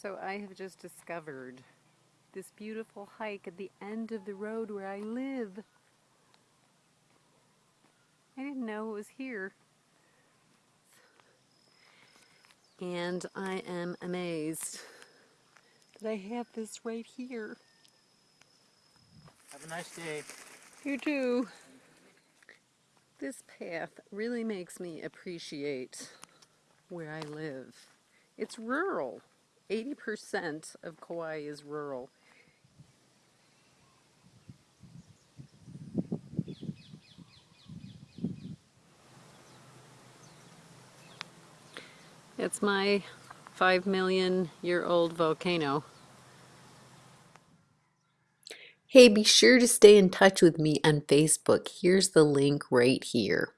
So I have just discovered this beautiful hike at the end of the road where I live. I didn't know it was here. And I am amazed that I have this right here. Have a nice day. You too. This path really makes me appreciate where I live. It's rural. 80% of Kauai is rural. It's my 5 million year old volcano. Hey, be sure to stay in touch with me on Facebook. Here's the link right here.